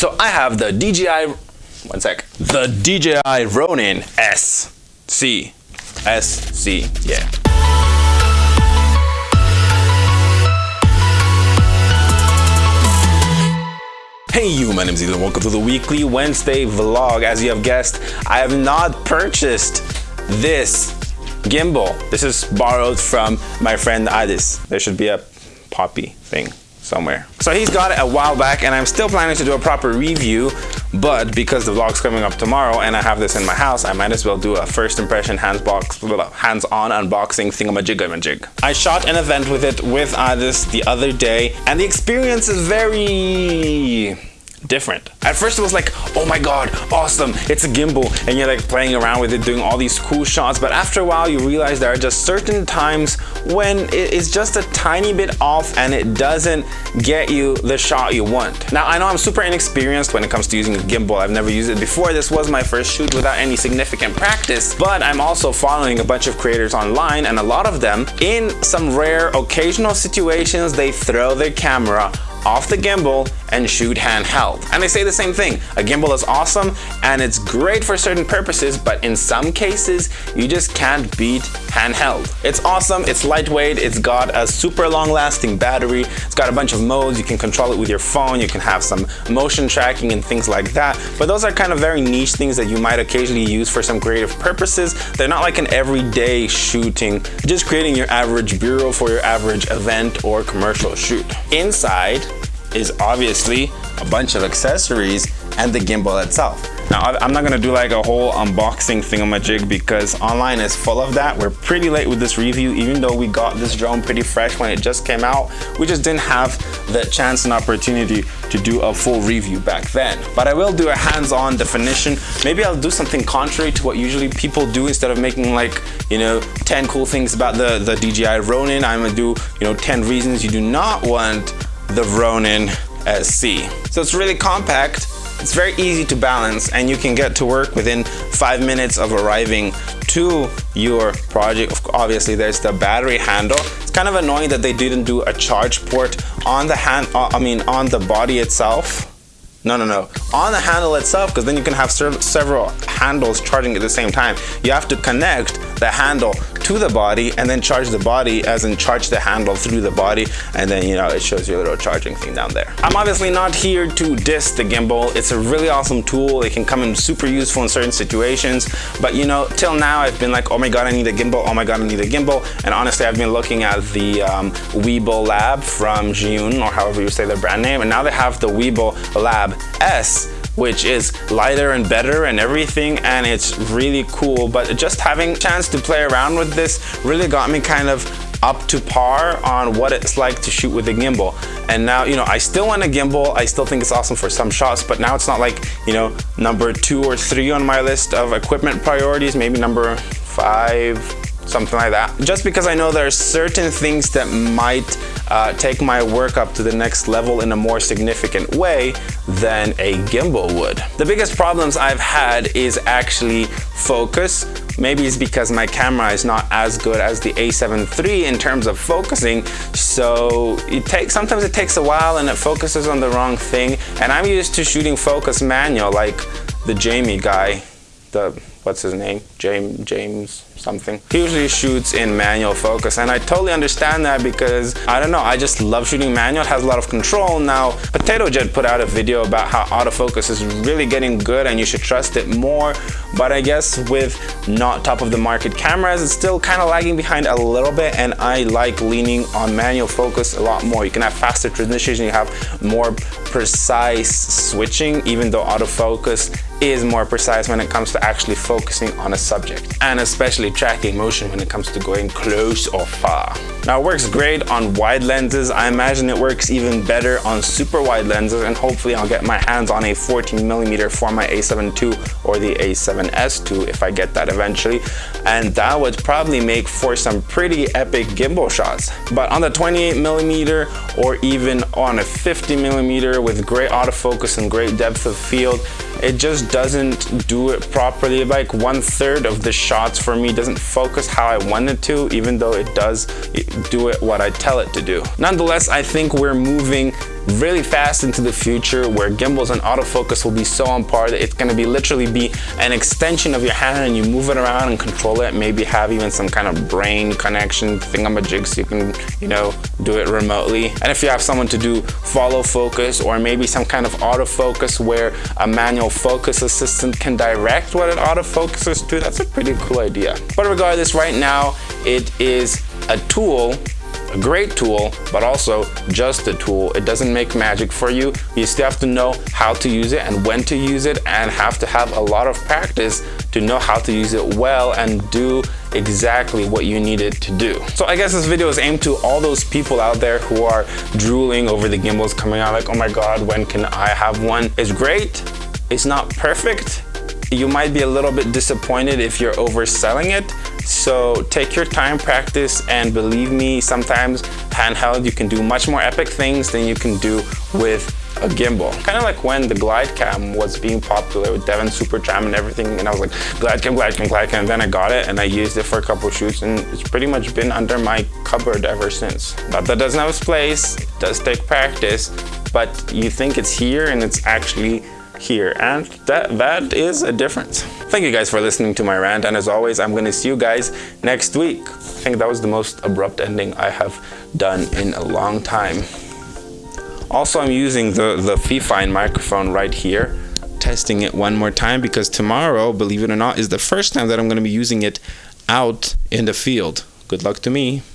So I have the DJI, one sec, the DJI Ronin SC, SC, yeah. Hey you, my name is Ethan. Welcome to the weekly Wednesday vlog. As you have guessed, I have not purchased this gimbal. This is borrowed from my friend Adis. There should be a poppy thing somewhere. So he's got it a while back and I'm still planning to do a proper review, but because the vlog's coming up tomorrow and I have this in my house, I might as well do a first impression hands-on unboxing thingamajig I shot an event with it with Adis the other day and the experience is very different. At first it was like, oh my god, awesome, it's a gimbal, and you're like playing around with it, doing all these cool shots, but after a while you realize there are just certain times when it is just a tiny bit off and it doesn't get you the shot you want. Now I know I'm super inexperienced when it comes to using a gimbal, I've never used it before, this was my first shoot without any significant practice, but I'm also following a bunch of creators online and a lot of them, in some rare occasional situations, they throw their camera off the gimbal and shoot handheld. And they say the same thing, a gimbal is awesome and it's great for certain purposes, but in some cases, you just can't beat handheld. It's awesome, it's lightweight, it's got a super long lasting battery, it's got a bunch of modes, you can control it with your phone, you can have some motion tracking and things like that, but those are kind of very niche things that you might occasionally use for some creative purposes. They're not like an everyday shooting, just creating your average B-roll for your average event or commercial shoot. Inside, is obviously a bunch of accessories and the gimbal itself. Now, I'm not gonna do like a whole unboxing thingamajig because online is full of that. We're pretty late with this review, even though we got this drone pretty fresh when it just came out. We just didn't have the chance and opportunity to do a full review back then. But I will do a hands-on definition. Maybe I'll do something contrary to what usually people do instead of making like, you know, 10 cool things about the, the DJI Ronin. I'm gonna do, you know, 10 reasons you do not want the Ronin SC. So it's really compact, it's very easy to balance and you can get to work within five minutes of arriving to your project. Obviously there's the battery handle. It's kind of annoying that they didn't do a charge port on the hand, uh, I mean on the body itself. No, no, no. On the handle itself, because then you can have several handles charging at the same time. You have to connect the handle to the body and then charge the body as in charge the handle through the body and then you know it shows you a little charging thing down there. I'm obviously not here to diss the gimbal. It's a really awesome tool. It can come in super useful in certain situations but you know till now I've been like oh my god I need a gimbal oh my god I need a gimbal and honestly I've been looking at the um, Lab from Zhiyun or however you say their brand name and now they have the Weebill Lab S which is lighter and better and everything and it's really cool. But just having chance to play around with this really got me kind of up to par on what it's like to shoot with a gimbal. And now you know I still want a gimbal. I still think it's awesome for some shots but now it's not like you know number two or three on my list of equipment priorities maybe number five something like that. Just because I know there are certain things that might uh, take my work up to the next level in a more significant way than a gimbal would. The biggest problems I've had is actually focus. Maybe it's because my camera is not as good as the a7 III in terms of focusing. So it takes sometimes it takes a while and it focuses on the wrong thing. And I'm used to shooting focus manual like the Jamie guy, the what's his name? James James something. He usually shoots in manual focus and I totally understand that because I don't know, I just love shooting manual. It has a lot of control. Now, Potato Jet put out a video about how autofocus is really getting good and you should trust it more. But I guess with not top of the market cameras, it's still kind of lagging behind a little bit and I like leaning on manual focus a lot more. You can have faster transitions, you have more precise switching, even though autofocus is more precise when it comes to actually focusing on a subject and especially tracking motion when it comes to going close or far. Now it works great on wide lenses. I imagine it works even better on super wide lenses and hopefully I'll get my hands on a 14 millimeter for my a7 II or the a7S II if I get that eventually and that would probably make for some pretty epic gimbal shots. But on the 28 millimeter or even on a 50 millimeter with great autofocus and great depth of field it just doesn't do it properly. Like one third of the shots for me doesn't focus how I want it to, even though it does, do it what I tell it to do. Nonetheless, I think we're moving really fast into the future where gimbals and autofocus will be so on par that it's going to be literally be an extension of your hand and you move it around and control it maybe have even some kind of brain connection thingamajig so you can you know do it remotely. And if you have someone to do follow focus or maybe some kind of autofocus where a manual focus assistant can direct what it autofocuses to that's a pretty cool idea. But regardless right now it is a tool a great tool, but also just a tool. It doesn't make magic for you. You still have to know how to use it and when to use it and have to have a lot of practice to know how to use it well and do exactly what you need it to do. So I guess this video is aimed to all those people out there who are drooling over the gimbals coming out like, oh my God, when can I have one? It's great. It's not perfect. You might be a little bit disappointed if you're overselling it, so take your time, practice, and believe me, sometimes handheld, you can do much more epic things than you can do with a gimbal. Kind of like when the glide cam was being popular with Devin Supertramp and everything, and I was like, glide cam, glide cam, glide cam, and then I got it and I used it for a couple shoots and it's pretty much been under my cupboard ever since. But that doesn't have its place, it does take practice, but you think it's here and it's actually here and that that is a difference. Thank you guys for listening to my rant and as always i'm to see you guys next week. I think that was the most abrupt ending i have done in a long time. Also i'm using the the fifine microphone right here testing it one more time because tomorrow believe it or not is the first time that i'm going to be using it out in the field. Good luck to me